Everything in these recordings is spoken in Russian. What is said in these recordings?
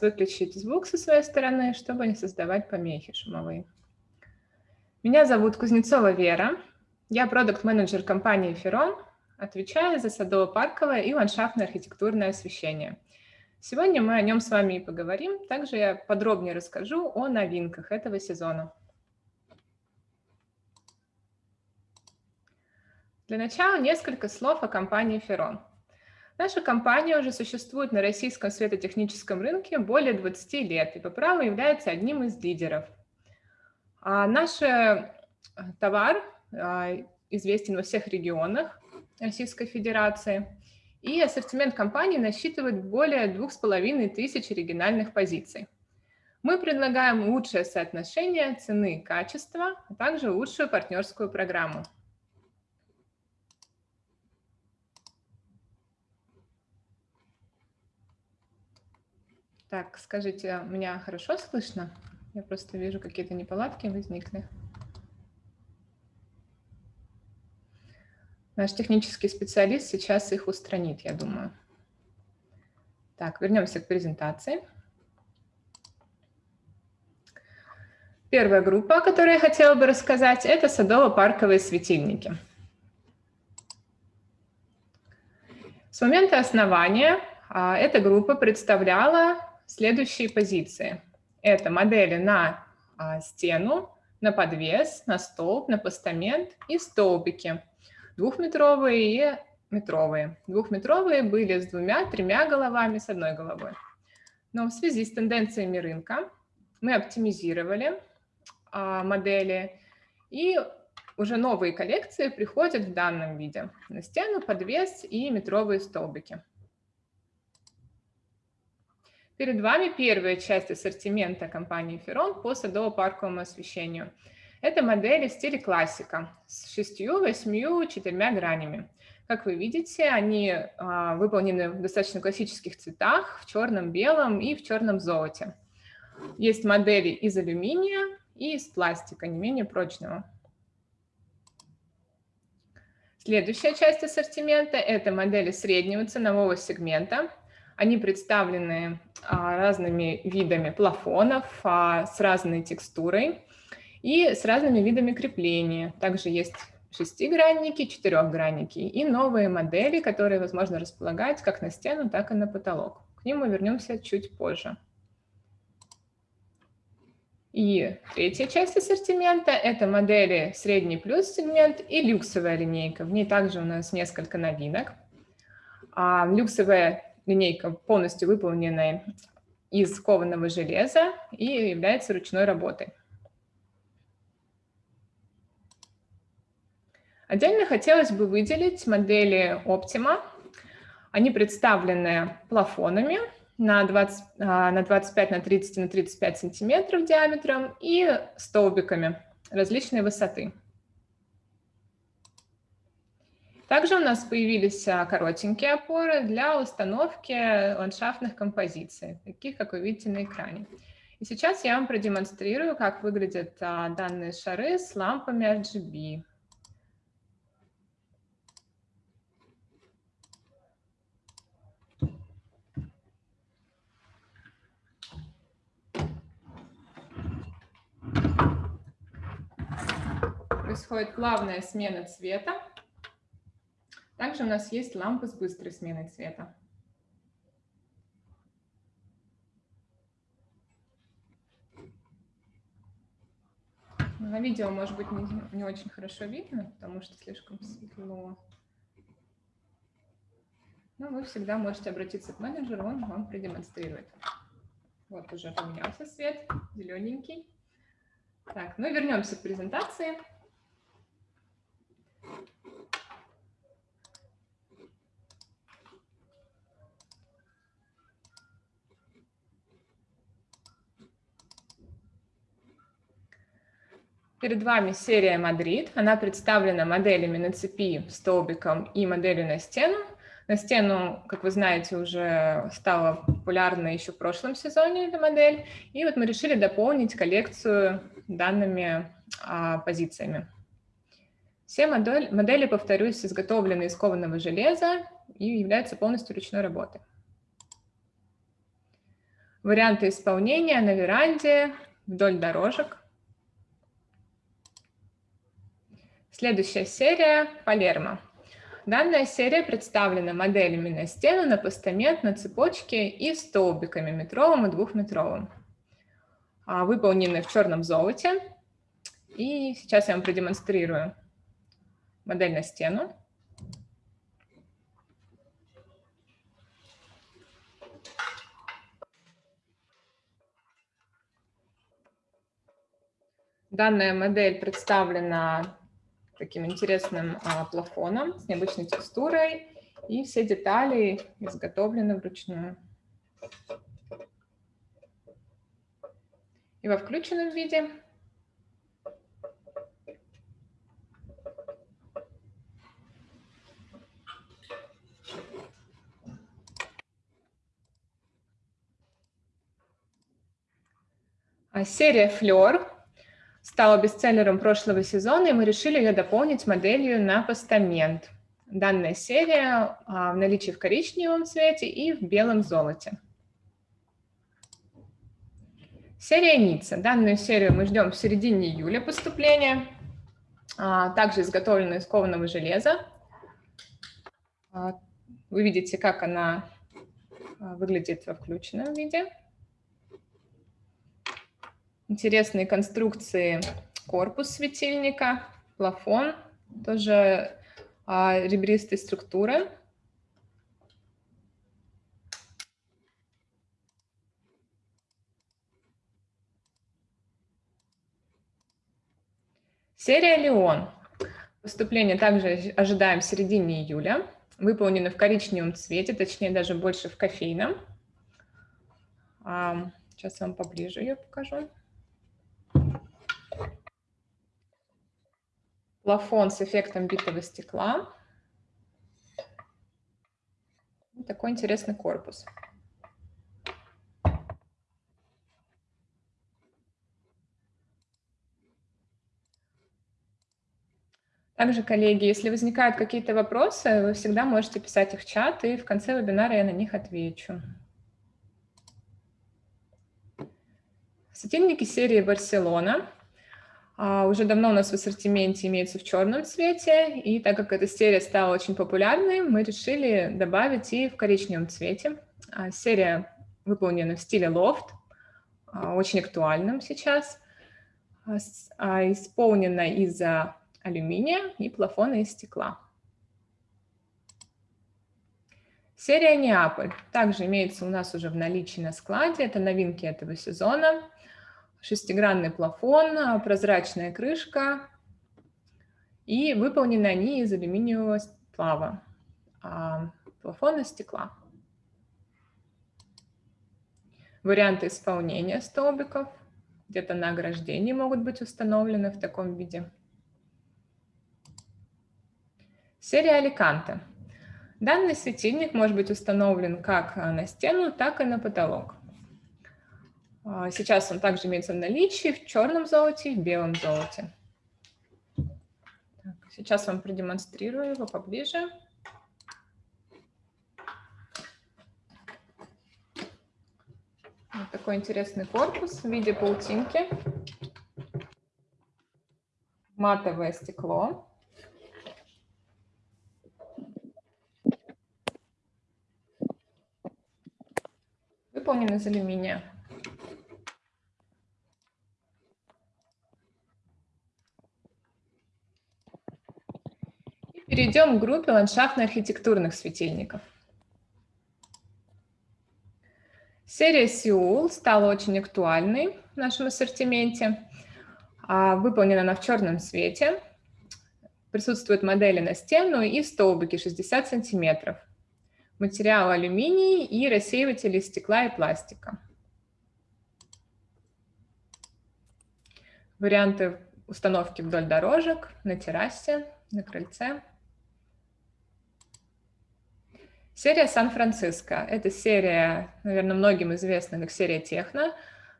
выключить звук со своей стороны, чтобы не создавать помехи шумовые. Меня зовут Кузнецова Вера. Я продукт-менеджер компании «Ферон», отвечаю за садово-парковое и ландшафтное архитектурное освещение. Сегодня мы о нем с вами и поговорим. Также я подробнее расскажу о новинках этого сезона. Для начала несколько слов о компании «Ферон». Наша компания уже существует на российском светотехническом рынке более 20 лет и по праву является одним из лидеров. А наш э, товар а, известен во всех регионах Российской Федерации, и ассортимент компании насчитывает более двух с половиной тысяч оригинальных позиций. Мы предлагаем лучшее соотношение цены и качества, а также лучшую партнерскую программу. Так, скажите, меня хорошо слышно? Я просто вижу, какие-то неполадки возникли. Наш технический специалист сейчас их устранит, я думаю. Так, вернемся к презентации. Первая группа, о которой я хотела бы рассказать, это садово-парковые светильники. С момента основания а, эта группа представляла следующие позиции. Это модели на а, стену, на подвес, на столб, на постамент и столбики. Двухметровые и метровые. Двухметровые были с двумя-тремя головами, с одной головой. Но в связи с тенденциями рынка мы оптимизировали а, модели, и уже новые коллекции приходят в данном виде. На стену, подвес и метровые столбики. Перед вами первая часть ассортимента компании Ferron по садово-парковому освещению. Это модели в стиле классика с шестью, восьмью, четырьмя гранями. Как вы видите, они а, выполнены в достаточно классических цветах, в черном, белом и в черном золоте. Есть модели из алюминия и из пластика, не менее прочного. Следующая часть ассортимента – это модели среднего ценового сегмента. Они представлены а, разными видами плафонов а, с разной текстурой и с разными видами крепления. Также есть шестигранники, четырехгранники и новые модели, которые возможно располагать как на стену, так и на потолок. К ним мы вернемся чуть позже. И третья часть ассортимента – это модели средний плюс сегмент и люксовая линейка. В ней также у нас несколько новинок. А, люксовая линейка полностью выполненная из кованого железа и является ручной работой. Отдельно хотелось бы выделить модели Optima. Они представлены плафонами на, 20, а, на 25, на 30, на 35 сантиметров диаметром и столбиками различной высоты. Также у нас появились а, коротенькие опоры для установки ландшафтных композиций, таких, как вы видите на экране. И сейчас я вам продемонстрирую, как выглядят а, данные шары с лампами RGB. Происходит плавная смена цвета. Также у нас есть лампы с быстрой сменой цвета. На видео, может быть, не, не очень хорошо видно, потому что слишком светло. Но вы всегда можете обратиться к менеджеру, он вам продемонстрирует. Вот уже поменялся свет, зелененький. Так, ну вернемся к презентации. Перед вами серия Мадрид. Она представлена моделями на цепи, столбиком и моделью на стену. На стену, как вы знаете, уже стала популярна еще в прошлом сезоне эта модель. И вот мы решили дополнить коллекцию данными а, позициями. Все модель, модели, повторюсь, изготовлены из кованого железа и являются полностью ручной работой. Варианты исполнения на веранде, вдоль дорожек. Следующая серия – Палермо. Данная серия представлена моделями на стену, на постамент, на цепочке и столбиками метровым и двухметровым. А, выполнены в черном золоте. И сейчас я вам продемонстрирую модель на стену. Данная модель представлена таким интересным а, плафоном с необычной текстурой, и все детали изготовлены вручную. И во включенном виде а серия Fleur стала бестселлером прошлого сезона, и мы решили ее дополнить моделью на постамент. Данная серия а, в наличии в коричневом цвете и в белом золоте. Серия Ницца. Данную серию мы ждем в середине июля поступления. А, также изготовлена из кованого железа. А, вы видите, как она выглядит во включенном виде интересные конструкции корпус светильника, плафон, тоже а, ребристой структуры. Серия «Леон». Поступление также ожидаем в середине июля. Выполнено в коричневом цвете, точнее даже больше в кофейном. Сейчас вам поближе ее покажу. Плафон с эффектом битого стекла. Такой интересный корпус. Также, коллеги, если возникают какие-то вопросы, вы всегда можете писать их в чат, и в конце вебинара я на них отвечу. Светильники серии «Барселона» уже давно у нас в ассортименте имеется в черном цвете, и так как эта серия стала очень популярной, мы решили добавить и в коричневом цвете. А, серия выполнена в стиле лофт, а, очень актуальным сейчас, исполнена из алюминия и плафона из стекла. Серия Неаполь также имеется у нас уже в наличии на складе, это новинки этого сезона шестигранный плафон, а, прозрачная крышка, и выполнены они из алюминиевого сплава, а плафон из стекла. Варианты исполнения столбиков где-то на ограждении могут быть установлены в таком виде. Серия Аликанте. Данный светильник может быть установлен как на стену, так и на потолок. А, сейчас он также имеется в наличии в черном золоте и в белом золоте. Так, сейчас вам продемонстрирую его поближе. Вот такой интересный корпус в виде паутинки. Матовое стекло. Выполнен из алюминия. Перейдем к группе ландшафтно-архитектурных светильников. Серия Сеул стала очень актуальной в нашем ассортименте. А, выполнена она в черном цвете. Присутствуют модели на стену и столбики 60 сантиметров. Материал алюминий и рассеиватели стекла и пластика. Варианты установки вдоль дорожек, на террасе, на крыльце. Серия Сан-Франциско. Это серия, наверное, многим известна как серия Техно,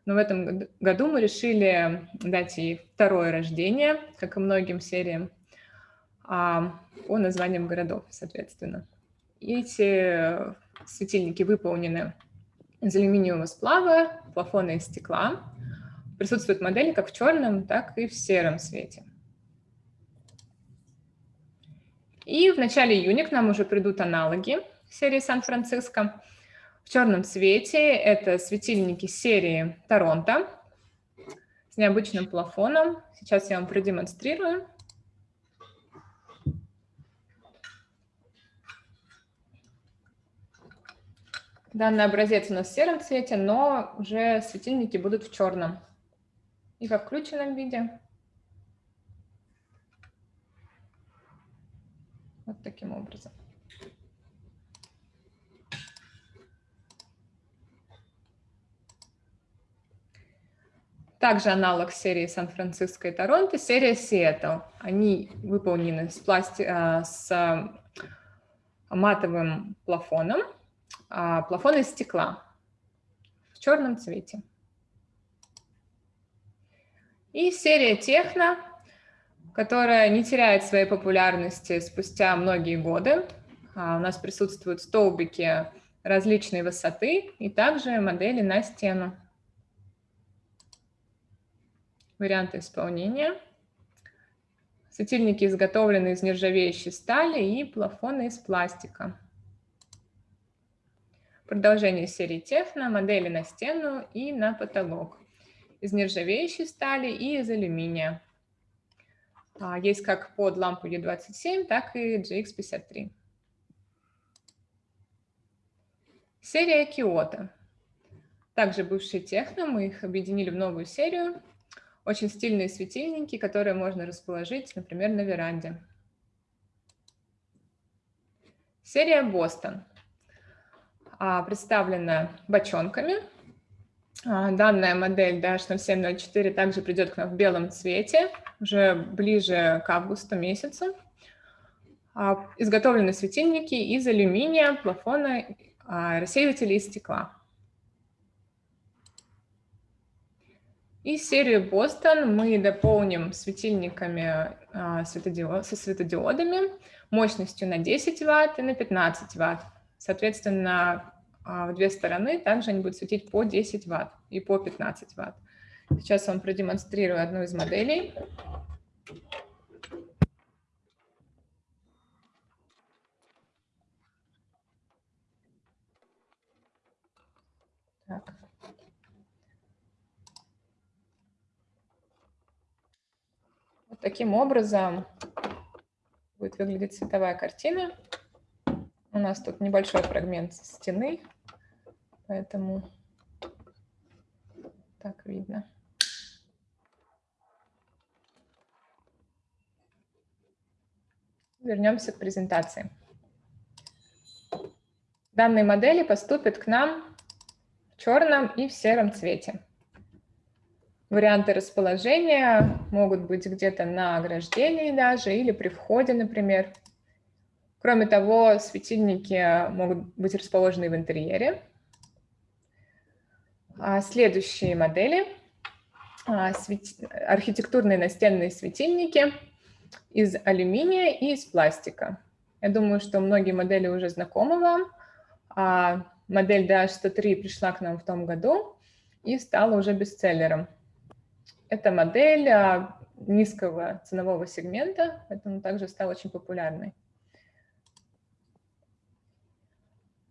но в этом году мы решили дать ей второе рождение, как и многим сериям, а, по названиям городов, соответственно. Эти светильники выполнены из алюминиевого сплава, плафона из стекла. Присутствуют модели как в черном, так и в сером цвете. И в начале июня к нам уже придут аналоги серии Сан-Франциско. В черном цвете это светильники серии Торонто с необычным плафоном. Сейчас я вам продемонстрирую. Данный образец у нас в сером цвете, но уже светильники будут в черном и во включенном виде. Вот таким образом. Также аналог серии Сан-Франциско и Торонто, серия Сиэтл. Они выполнены с, пласти... А, с матовым плафоном, а, плафон из стекла в черном цвете. И серия Техно, которая не теряет своей популярности спустя многие годы. А, у нас присутствуют столбики различной высоты и также модели на стену варианты исполнения. Светильники изготовлены из нержавеющей стали и плафоны из пластика. Продолжение серии Техно, модели на стену и на потолок. Из нержавеющей стали и из алюминия. А, есть как под лампу E27, так и GX53. Серия Kyoto. Также бывшие техно, мы их объединили в новую серию. Очень стильные светильники, которые можно расположить, например, на веранде. Серия Бостон а, представлена бочонками. А, данная модель DH0704 также придет к нам в белом цвете, уже ближе к августу месяцу. А, изготовлены светильники из алюминия, плафона, рассеивателей из стекла. И серию Бостон мы дополним светильниками а, со светодиодами мощностью на 10 Вт и на 15 Вт. Соответственно, а, в две стороны также они будут светить по 10 Вт и по 15 Вт. Сейчас вам продемонстрирую одну из моделей. Так. Таким образом будет выглядеть цветовая картина. У нас тут небольшой фрагмент стены, поэтому так видно. Вернемся к презентации. Данные модели поступят к нам в черном и в сером цвете. Варианты расположения могут быть где-то на ограждении даже или при входе, например. Кроме того, светильники могут быть расположены в интерьере. А следующие модели а, – архитектурные настенные светильники из алюминия и из пластика. Я думаю, что многие модели уже знакомы вам. А модель DH103 пришла к нам в том году и стала уже бестселлером. Это модель а, низкого ценового сегмента, поэтому также стала очень популярной.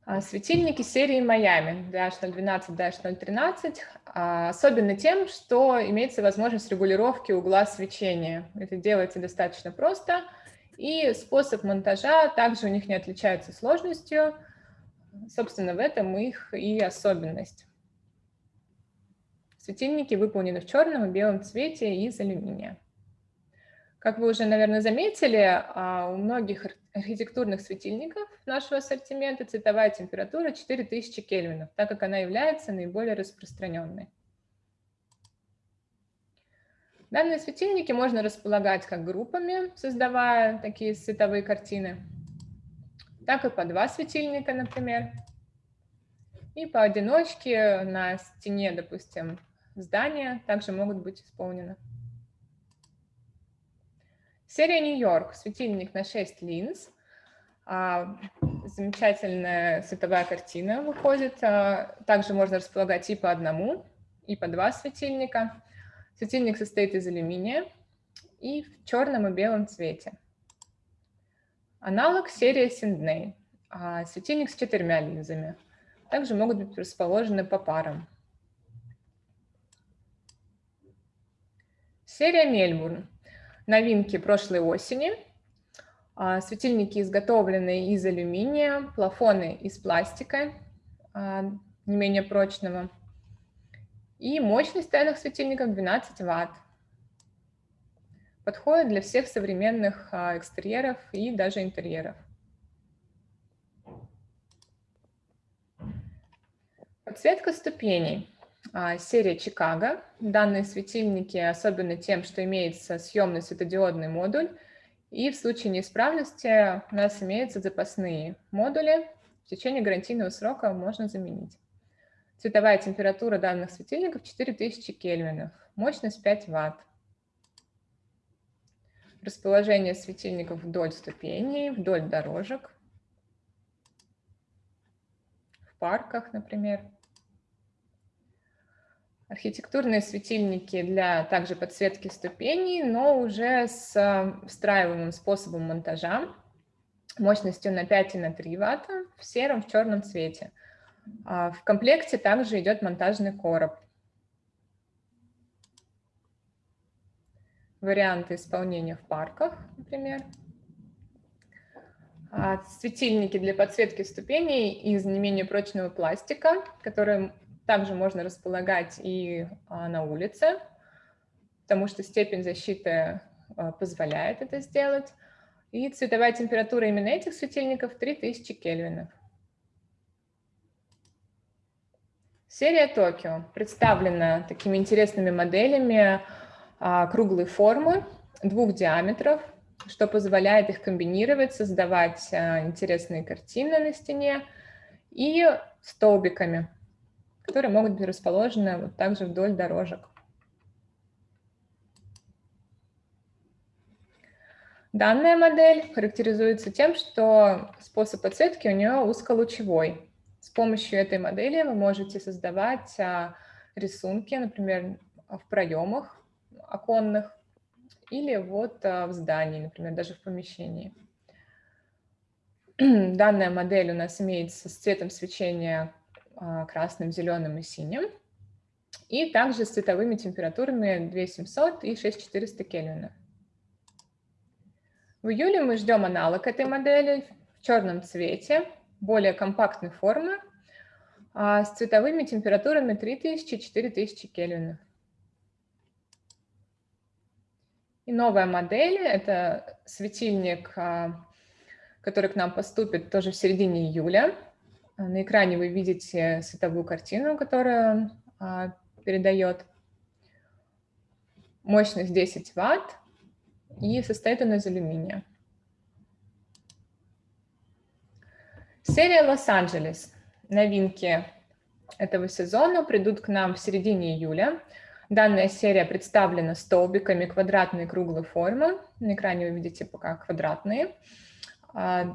А, светильники серии Miami DH012, DH013 а, особенно тем, что имеется возможность регулировки угла свечения. Это делается достаточно просто, и способ монтажа также у них не отличается сложностью. Собственно, в этом их и особенность. Светильники выполнены в черном и белом цвете из алюминия. Как вы уже, наверное, заметили, а, у многих архитектурных светильников нашего ассортимента цветовая температура 4000 кельвинов, так как она является наиболее распространенной. Данные светильники можно располагать как группами, создавая такие световые картины, так и по два светильника, например, и поодиночке на стене, допустим, здания также могут быть исполнены. Серия Нью-Йорк, светильник на 6 линз. А, замечательная световая картина выходит. А, также можно располагать и по одному, и по два светильника. Светильник состоит из алюминия и в черном и белом цвете. Аналог серии Sindney. А, светильник с четырьмя линзами. Также могут быть расположены по парам. Серия Мельбурн. Новинки прошлой осени. А, светильники изготовлены из алюминия, плафоны из пластика, а, не менее прочного. И мощность данных светильников 12 Вт. Подходит для всех современных а, экстерьеров и даже интерьеров. Подсветка ступеней. Серия Чикаго. Данные светильники особенно тем, что имеется съемный светодиодный модуль и в случае неисправности у нас имеются запасные модули. В течение гарантийного срока можно заменить. Цветовая температура данных светильников 4000 кельвинов, мощность 5 Вт. Расположение светильников вдоль ступеней, вдоль дорожек, в парках, например. Архитектурные светильники для также подсветки ступеней, но уже с э, встраиваемым способом монтажа мощностью на 5 и на 3 Вт в сером, в черном цвете. А в комплекте также идет монтажный короб. Варианты исполнения в парках, например. А светильники для подсветки ступеней из не менее прочного пластика, которые также можно располагать и а, на улице, потому что степень защиты а, позволяет это сделать. И цветовая температура именно этих светильников 3000 кельвинов. Серия Токио представлена такими интересными моделями а, круглой формы, двух диаметров, что позволяет их комбинировать, создавать интересные картины на стене и столбиками которые могут быть расположены вот также вдоль дорожек. Данная модель характеризуется тем, что способ подсветки у нее узколучевой. С помощью этой модели вы можете создавать а, рисунки, например, в проемах оконных или вот а, в здании, например, даже в помещении. Данная модель у нас имеется с цветом свечения красным, зеленым и синим. И также с цветовыми температурами 2700 и 6400 Кельвина. В июле мы ждем аналог этой модели в черном цвете, более компактной формы, а, с цветовыми температурами 3000-4000 Кельвина. И новая модель – это светильник, а, который к нам поступит тоже в середине июля. На экране вы видите световую картину, которую а, передает мощность 10 Вт и состоит он из алюминия. Серия Лос-Анджелес. Новинки этого сезона придут к нам в середине июля. Данная серия представлена столбиками квадратной круглой формы. На экране вы видите пока квадратные. А,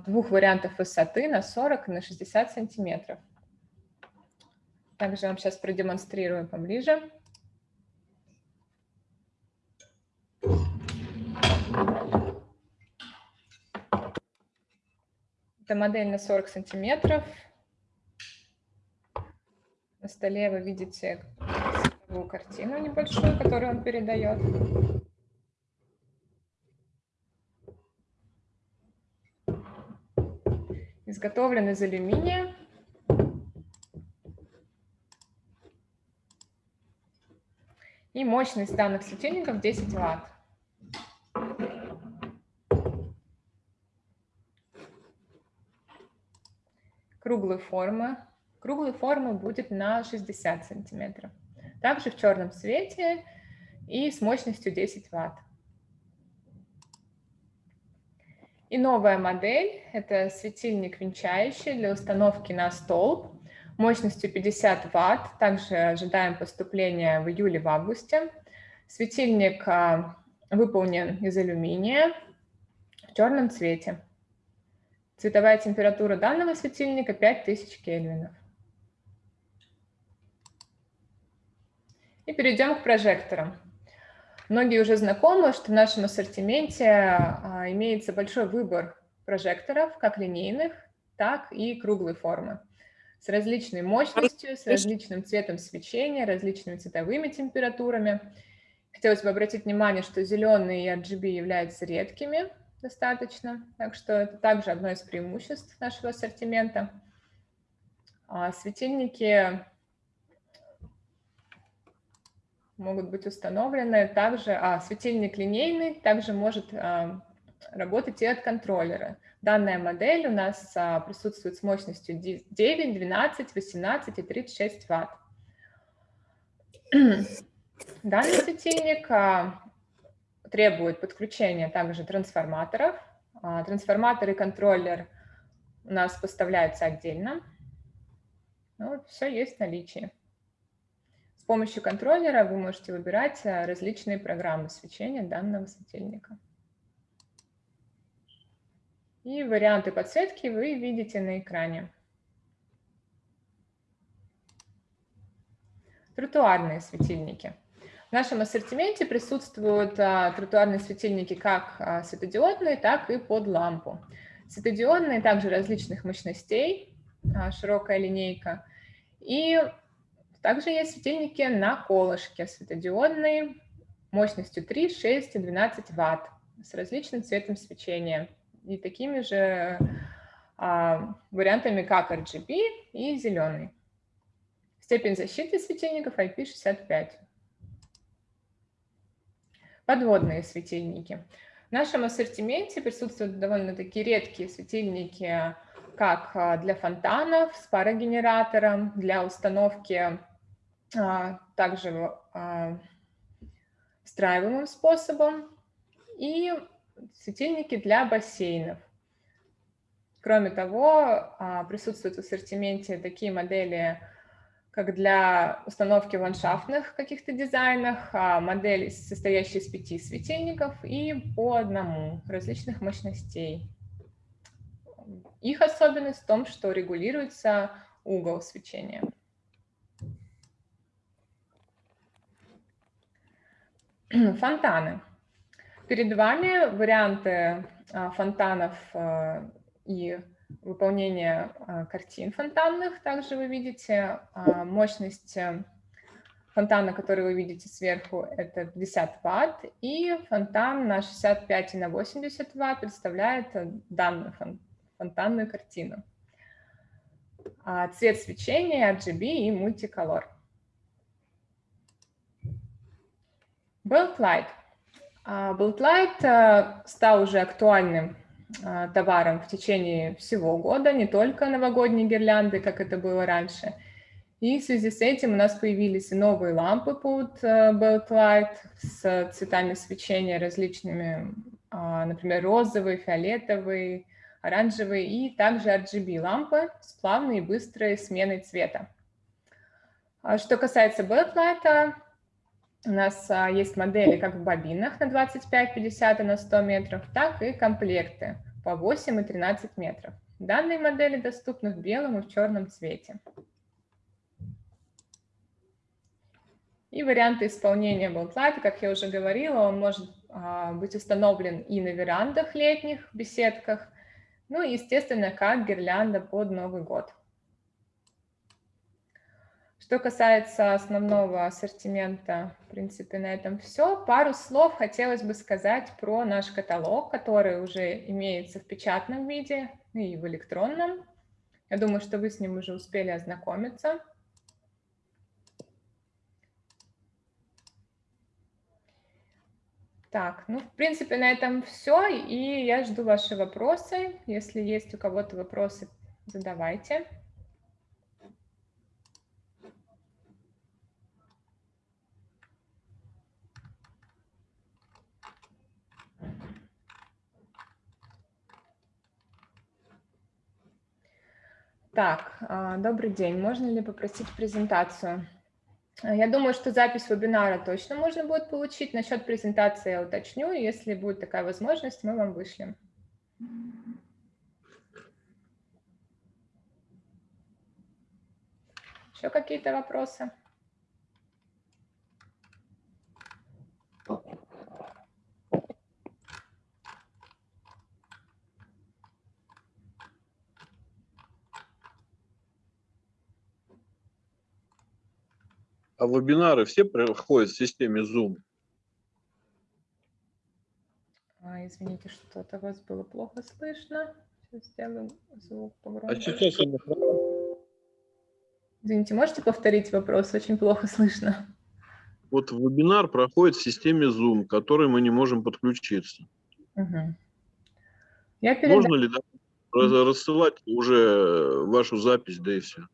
двух вариантов высоты на 40 и на 60 сантиметров. Также вам сейчас продемонстрирую поближе. Это модель на 40 сантиметров. На столе вы видите картину небольшую, которую он передает. Изготовлен из алюминия. И мощность данных светильников 10 Вт. Круглой формы. Круглой формы будет на 60 сантиметров. Также в черном цвете и с мощностью 10 Вт. И новая модель – это светильник венчающий для установки на столб мощностью 50 Вт. Также ожидаем поступления в июле, в августе. Светильник а, выполнен из алюминия в черном цвете. Цветовая температура данного светильника 5000 кельвинов. И перейдем к прожекторам. Многие уже знакомы, что в нашем ассортименте а, имеется большой выбор прожекторов, как линейных, так и круглой формы, с различной мощностью, с различным цветом свечения, различными цветовыми температурами. Хотелось бы обратить внимание, что зеленые и RGB являются редкими достаточно, так что это также одно из преимуществ нашего ассортимента. А светильники могут быть установлены также, а светильник линейный также может а, работать и от контроллера. Данная модель у нас а, присутствует с мощностью 9, 12, 18 и 36 ватт. Данный светильник а, требует подключения также трансформаторов. А, трансформатор и контроллер у нас поставляются отдельно. Ну, все есть в наличии. Помощью контроллера вы можете выбирать а, различные программы свечения данного светильника. И варианты подсветки вы видите на экране. Тротуарные светильники. В нашем ассортименте присутствуют а, тротуарные светильники как а, светодиодные, так и под лампу. Светодиодные также различных мощностей, широкая линейка. И также есть светильники на колышке, светодиодные, мощностью 3, 6 и 12 ватт с различным цветом свечения и такими же а, вариантами, как RGB и зеленый. Степень защиты светильников IP65. Подводные светильники. В нашем ассортименте присутствуют довольно-таки редкие светильники, как а, для фонтанов с парогенератором, для установки также а, встраиваемым способом и светильники для бассейнов. Кроме того, присутствуют в ассортименте такие модели, как для установки в ландшафтных каких-то дизайнах, модели, состоящие из пяти светильников и по одному различных мощностей. Их особенность в том, что регулируется угол свечения. Фонтаны. Перед вами варианты а, фонтанов а, и выполнения а, картин фонтанных. Также вы видите мощность э, фонтана, который вы видите сверху, это 50 ватт, и фонтан на 65 и на 80 ватт представляет данную фонтанную картину. Цвет свечения RGB и мультиколор. Beltlight. Beltlight а, стал уже актуальным а, товаром в течение всего года, не только новогодние гирлянды, как это было раньше. И в связи с этим у нас появились и новые лампы под а, Beltlight с цветами свечения различными, например, розовый, фиолетовый, оранжевый, и также RGB лампы с плавной и быстрой сменой цвета. Что касается Beltlight, у нас а, есть модели как в бобинах на 25, 50 и на 100 метров, так и комплекты по 8 и 13 метров. Данные модели доступны в белом и в черном цвете. И варианты исполнения Болтлайта, как я уже говорила, он может а, быть установлен и на верандах летних, беседках, ну и, естественно, как гирлянда под Новый год. Что касается основного ассортимента, в принципе, на этом все. Пару слов хотелось бы сказать про наш каталог, который уже имеется в печатном виде и в электронном. Я думаю, что вы с ним уже успели ознакомиться. Так, ну, в принципе, на этом все, и я жду ваши вопросы. Если есть у кого-то вопросы, задавайте. Так, а, добрый день. Можно ли попросить презентацию? А, я думаю, что запись вебинара точно можно будет получить. Насчет презентации я уточню. Если будет такая возможность, мы вам вышлем. Еще какие-то вопросы? А вебинары все проходят в системе Zoom? А, извините, что-то вас было плохо слышно. Сейчас сделаю звук А погромче. сейчас они Извините, можете повторить вопрос? Очень плохо слышно. Вот вебинар проходит в системе Zoom, к которой мы не можем подключиться. Мгм. Я передам. Можно ли да, рассылать уже вашу запись, да и все?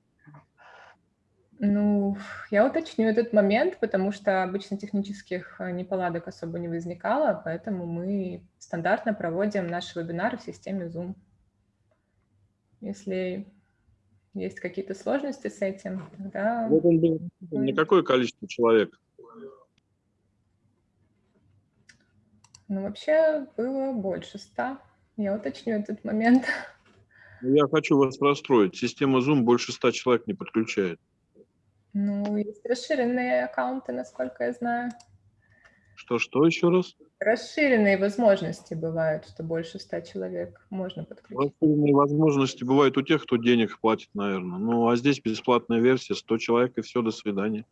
Ну, я уточню этот момент, потому что обычно технических э, неполадок особо не возникало, поэтому мы стандартно проводим наши вебинары в системе Zoom. Если есть какие-то сложности с этим, тогда... Вот он был на какое количество человек? Ну, вообще было больше ста. Я уточню этот момент. Ну, Я хочу вас расстроить. Система Zoom больше 100 человек не подключает. Ну, есть расширенные аккаунты, насколько я знаю. Что-что еще раз? Расширенные возможности бывают, что больше ста человек можно подключить. Расширенные возможности бывают у тех, кто денег платит, наверное. Ну, а здесь бесплатная версия, 100 человек и все, до свидания.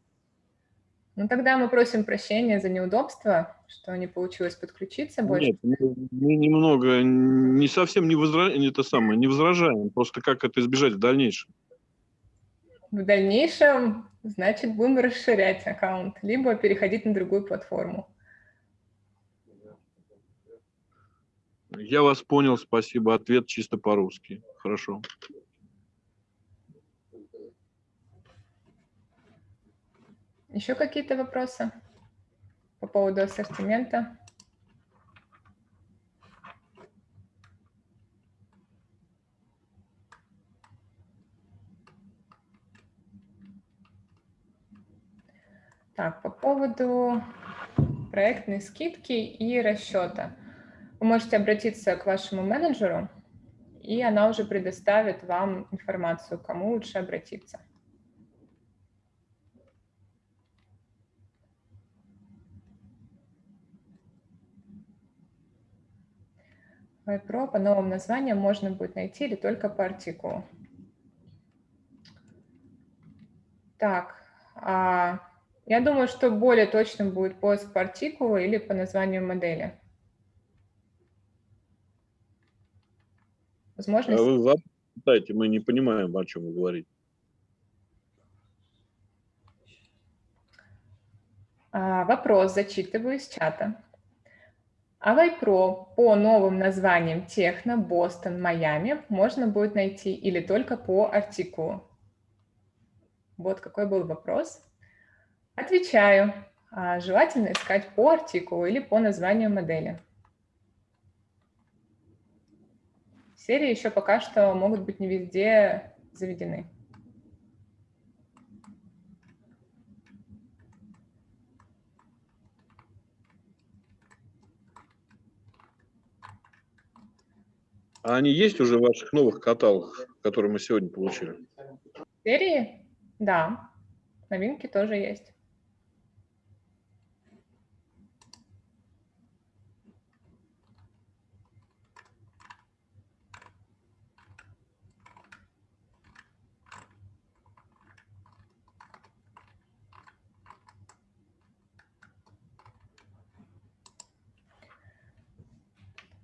Ну, тогда мы просим прощения за неудобство, что не получилось подключиться больше. Нет, мы, немного, не совсем не, возра... не, это самое, не возражаем, просто как это избежать в дальнейшем. В дальнейшем, значит, будем расширять аккаунт, либо переходить на другую платформу. Я вас понял, спасибо. Ответ чисто по-русски. Хорошо. Еще какие-то вопросы по поводу ассортимента? Так, по поводу проектной скидки и расчета. Вы можете обратиться к вашему менеджеру, и она уже предоставит вам информацию, кому лучше обратиться. WebPro по новым названиям можно будет найти или только по артикулу. Так, а, я думаю, что более точным будет поиск по артикулу или по названию модели. Возможно, А вы вопрос читайте, мы не понимаем, о чем вы говорите. А, Вопрос зачитываю из чата. Авай Про по новым названиям Техно, Бостон, Майами можно будет найти или только по артикулу? Вот какой был вопрос. Отвечаю. А, Желательно искать по артикулу или по названию модели. Серии еще пока что могут быть не везде заведены. А они есть уже в ваших новых каталогах, которые мы сегодня получили? Серии? Да. Новинки тоже есть.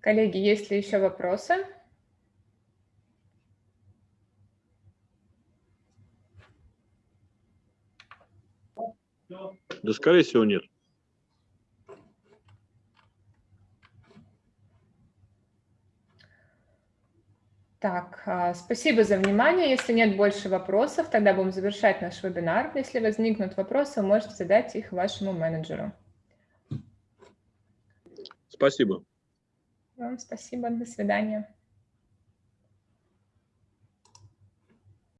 Коллеги, есть ли еще вопросы? Да, скорее всего, нет. Так, а, спасибо за внимание. Если нет больше вопросов, тогда будем завершать наш вебинар. Если возникнут вопросы, вы можете задать их вашему менеджеру. Спасибо. Вам спасибо. До свидания.